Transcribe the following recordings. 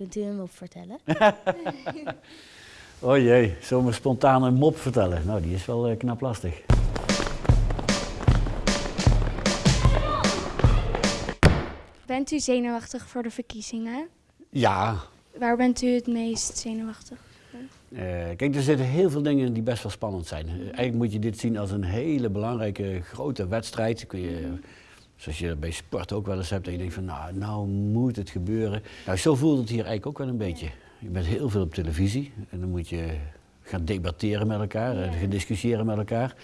Kunt u hem op vertellen? oh jee, zomaar spontaan een mop vertellen. Nou, die is wel eh, knap lastig. Bent u zenuwachtig voor de verkiezingen? Ja, Waar bent u het meest zenuwachtig? eh, kijk, er zitten heel veel dingen in die best wel spannend zijn. Eigenlijk moet je dit zien als een hele belangrijke grote wedstrijd. Kun je, zoals je bij sport ook wel eens hebt, dat je denkt van nou, nou moet het gebeuren. Nou, zo voelt het hier eigenlijk ook wel een beetje. Je bent heel veel op televisie en dan moet je gaan debatteren met elkaar, eh, gaan discussiëren met elkaar.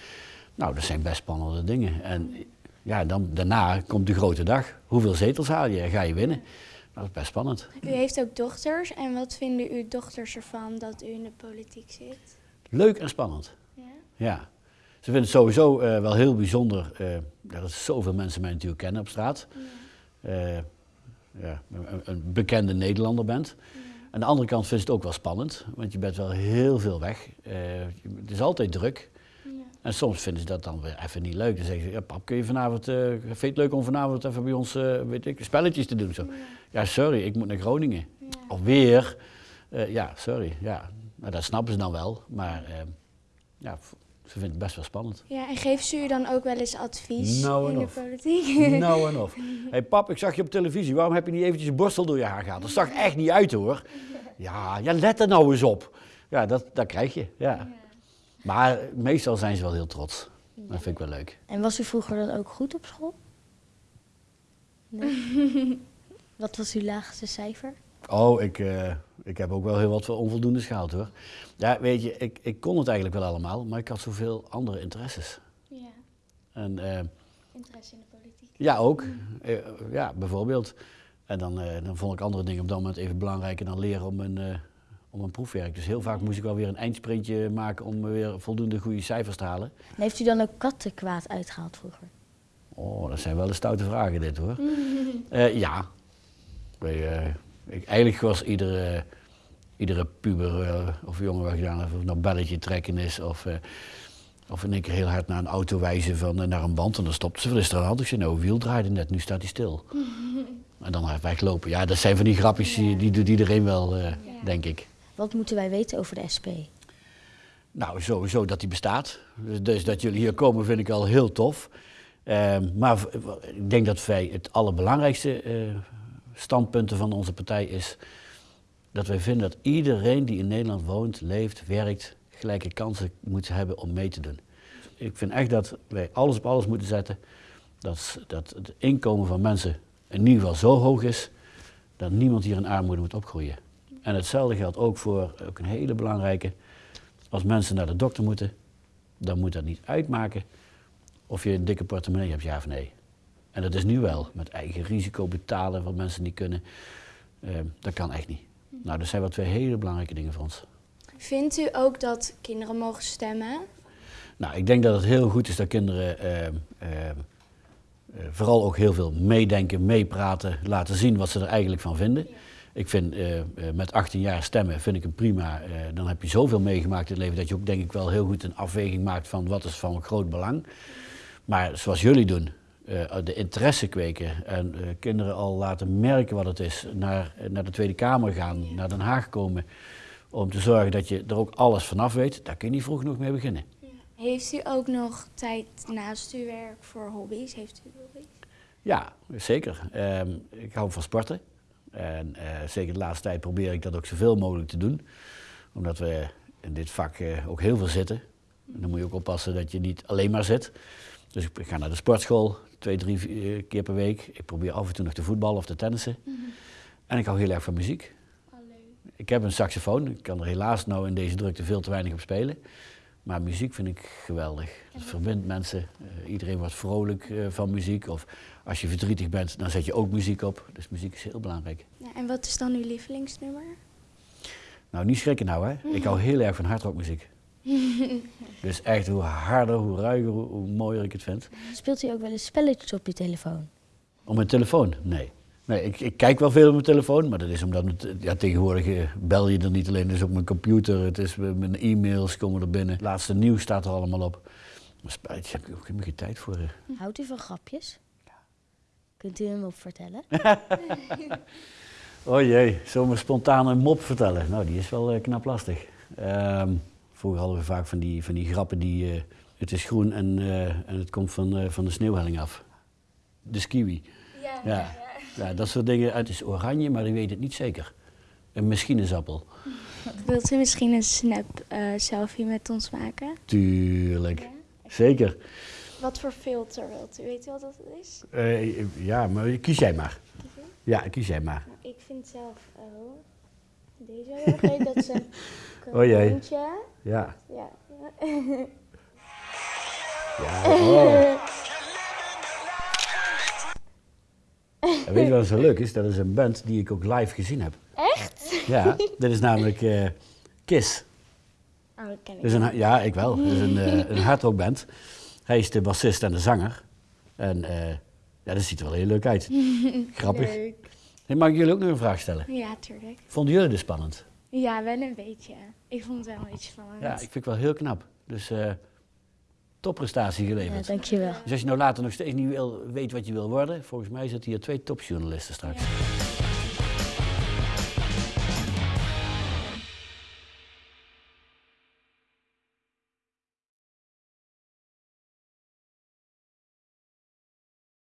Nou, dat zijn best spannende dingen. En ja, dan, daarna komt de grote dag. Hoeveel zetels haal je en ga je winnen? Nou, dat is best spannend. U heeft ook dochters. En wat vinden uw dochters ervan dat u in de politiek zit? Leuk en spannend. Ja? Ja. Ze vinden het sowieso eh, wel heel bijzonder eh, dat er zoveel mensen mij natuurlijk kennen op straat. Eh, ja, een, een bekende Nederlander bent. Aan de andere kant vindt ze het ook wel spannend, want je bent wel heel veel weg. Eh, het is altijd druk. En soms vinden ze dat dan weer even niet leuk. Dan zeggen ze, ja, pap, kun je vanavond, eh vind je het leuk om vanavond even bij ons eh, weet ik, spelletjes te doen? Zo. Ja, sorry, ik moet naar Groningen. Alweer. Eh, ja, sorry. Ja. Nou, dat snappen ze dan wel, maar eh, ja, ze vinden het best wel spannend. Ja, en geeft ze u dan ook wel eens advies Nou in de politiek? nou en of. Hé hey, pap, ik zag je op televisie. Waarom heb je niet eventjes je borstel door je haar gehaald? Dat zag echt niet uit hoor. Ja, ja let er nou eens op. Ja, dat, dat krijg je. Ja. Maar meestal zijn ze wel heel trots. Dat vind ik wel leuk. En was u vroeger dan ook goed op school? Nee. Wat was uw laagste cijfer? Oh, ik, eh, ik heb ook wel heel wat onvoldoendes gehaald hoor. Ja, weet je, ik, ik kon het eigenlijk wel allemaal, maar ik had zoveel andere interesses. Ja, En eh, interesse in de politiek. ja, ook. Eh, ja, bijvoorbeeld. En dan, eh, dan vond ik andere dingen op dat moment even belangrijker dan leren om een, om een proefwerk. Dus heel vaak moest ik wel weer een eindsprintje maken om weer voldoende goede cijfers te halen. En heeft u dan ook kattenkwaad uitgehaald vroeger? Oh, dat zijn wel de stoute vragen dit hoor. Eh, ja. Eh, ik, eigenlijk was iedere, iedere puber eh, of jongen wat gedaan heeft, of nou belletje trekken is of, eh, of in één keer heel hard naar een auto wijzen van, eh, naar een band en dan stopte ze. Wat is er aan de hand? Ik zei, nou, wiel draaide net, nu staat hij stil. en dan hard weglopen. Ja, dat zijn van die grapjes, die, die doet iedereen wel, eh, denk ik. Wat moeten wij weten over de SP? Nou, sowieso dat die bestaat. Dus, dus dat jullie hier komen vind ik al heel tof. Ehm, maar ik denk dat wij het allerbelangrijkste eh, standpunten van onze partij is dat wij vinden dat iedereen die in Nederland woont, leeft, werkt, gelijke kansen moet hebben om mee te doen. Ik vind echt dat wij alles op alles moeten zetten. Dat, dat het inkomen van mensen in ieder geval zo hoog is dat niemand hier in armoede moet opgroeien. En hetzelfde geldt ook voor ook een hele belangrijke. Als mensen naar de dokter moeten, dan moet dat niet uitmaken of je een dikke portemonnee hebt, ja of nee. En dat is nu wel, met eigen risico betalen wat mensen niet kunnen. Eh, dat kan echt niet. Nou, dat zijn wel twee hele belangrijke dingen voor ons. Vindt u ook dat kinderen mogen stemmen? Nou, ik denk dat het heel goed is dat kinderen eh, eh, eh, vooral ook heel veel meedenken, meepraten, laten zien wat ze er eigenlijk van vinden. Ik vind eh, eh, met 18 jaar stemmen vind ik een prima. dan heb je zoveel meegemaakt in het leven dat je ook denk ik wel heel goed een afweging maakt van wat is van groot belang. Maar zoals jullie doen, de interesse kweken en eh, kinderen al laten merken wat het is, naar, naar de Tweede Kamer gaan, naar Den Haag komen, om te zorgen dat je er ook alles vanaf weet, daar kun je niet vroeg genoeg mee beginnen. Heeft u ook nog tijd naast uw werk voor hobby's? Heeft u hobby's? Ja, zeker. Ehm, ik hou van sporten. En eh, zeker de laatste tijd probeer ik dat ook zoveel mogelijk te doen. Omdat we in dit vak eh, ook heel veel zitten. En dan moet je ook oppassen dat je niet alleen maar zit. Dus ik ga naar de sportschool twee, drie vier keer per week. Ik probeer af en toe nog te voetballen of te tennissen. En ik hou heel erg van muziek. Ik heb een saxofoon. Ik kan er helaas nou in deze drukte veel te weinig op spelen. Maar muziek vind ik geweldig. Het verbindt mensen. Eh, iedereen wordt vrolijk eh, van muziek. Of als je verdrietig bent, dan zet je ook muziek op. Dus muziek is heel belangrijk. Ja, en wat is dan uw lievelingsnummer? Nou, niet schrikken nou hè. Ik hou heel erg van hardrockmuziek. dus echt, hoe harder, hoe ruiger, hoe, hoe mooier ik het vind. Speelt u ook wel eens spelletjes op uw telefoon? Op mijn telefoon? Nee. Nee, ik, ik kijk wel veel op mijn telefoon, maar dat is omdat het, ja, tegenwoordig eh, bel je er niet alleen, dus op mijn computer, het is eh, mijn e-mails komen er binnen. Het laatste nieuws staat er allemaal op. Maar spelletjes heb ik ook geen tijd voor. eh. Houdt u van grapjes? Kunt u hem op vertellen? Oh jee, zomaar spontaan een mop vertellen. Nou, die is wel knap lastig. Ehm, vroeger hadden we vaak van die, van die grappen die... eh, het is groen en, eh, en het komt van, eh, van de sneeuwhelling af. De skiwi. Ja, Ja. ja, dat soort dingen. Het is oranje, maar ik weet het niet zeker. Een machines-appel. Wilt u misschien een snap selfie met ons maken? Tuurlijk. Zeker. Wat voor filter wilt u? Weet u wat dat is? Ja, maar kies jij maar. Ja, kies jij maar. Nou, ik vind zelf oh, deze erg leuk. Dat is een Oh kroontje. Ja. Ja. ja oh. En weet je wat zo leuk is? Dat is een band die ik ook live gezien heb. Echt? Ja, dit is namelijk eh, Kiss. Oh, dat ken ik. Is een, ja, ik wel. Dat is een, eh een hardrockband. Hij is de bassist en de zanger. En eh, ja, dat ziet er wel heel leuk uit. Grappig. Leuk. Hey, mag ik jullie ook nog een vraag stellen? Ja, tuurlijk. Vonden jullie dit spannend? Ja, wel een beetje. Ik vond het wel een beetje spannend. Ja, ik vind het wel heel knap. Dus eh topprestatie Ja, geleverd. dankjewel. Dus als je nou later nog steeds niet wil, weet wat je wil worden, volgens mij zitten hier twee topjournalisten straks. Ja.